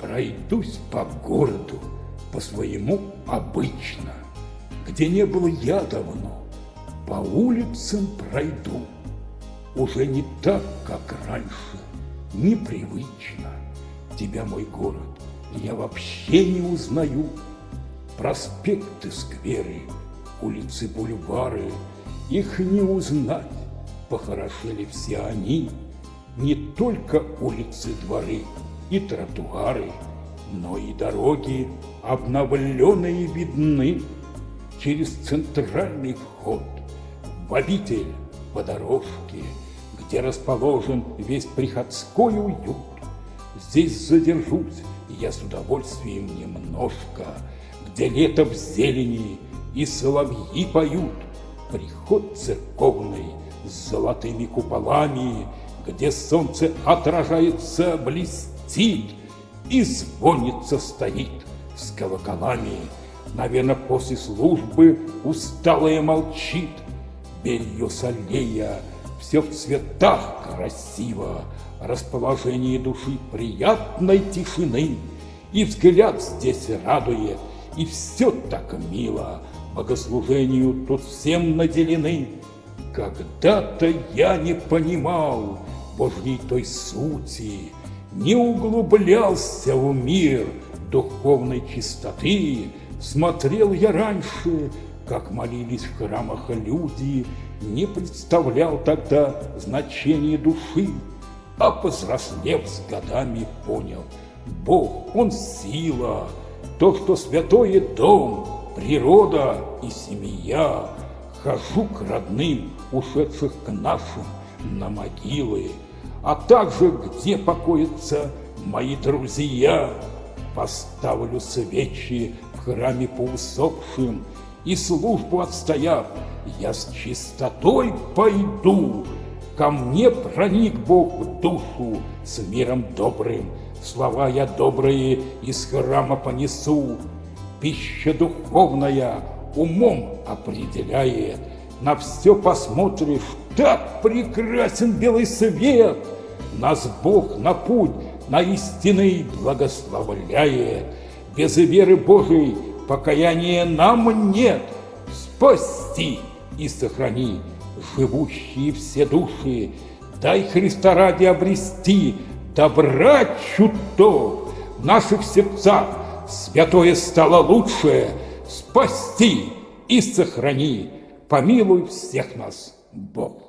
Пройдусь по городу, по своему обычно, Где не было я давно, по улицам пройду. Уже не так, как раньше, непривычно. Тебя, мой город, я вообще не узнаю. Проспекты, скверы, улицы, бульвары, Их не узнать, похорошели все они. Не только улицы, дворы и тротуары, Но и дороги обновленные видны Через центральный вход в обитель по дорожке, Где расположен весь приходской уют. Здесь задержусь я с удовольствием немножко, Где лето в зелени и соловьи поют. Приход церковный с золотыми куполами, Где солнце отражается, блестит, И звонится стоит с колоколами. Наверное, после службы усталая молчит, Белье с аллея, все в цветах красиво, Расположение души приятной тишины, И взгляд здесь радует, и все так мило, Богослужению тут всем наделены. Когда-то я не понимал Божьей той сути, Не углублялся в мир духовной чистоты, Смотрел я раньше, как молились в храмах люди, Не представлял тогда значения души, А повзрослев с годами понял, Бог, Он сила, то, что святое дом, природа и семья. Хожу к родным, ушедших к нашим, на могилы, а также где покоятся мои друзья. Поставлю свечи в храме по усопшим, и службу отстояв, я с чистотой пойду. Ко мне проник Бог в душу с миром добрым, слова я добрые из храма понесу. Пища духовная умом определяет, на все посмотришь, так прекрасен белый свет. Нас Бог на путь, на истинный благословляет. Без веры Божией покаяния нам нет. Спасти и сохрани живущие все души, дай Христа ради обрести добра чуток в наших сердцах святое стало лучшее, спасти и сохрани, помилуй всех нас, Бог.